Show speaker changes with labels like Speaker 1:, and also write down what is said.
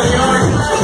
Speaker 1: Here we are.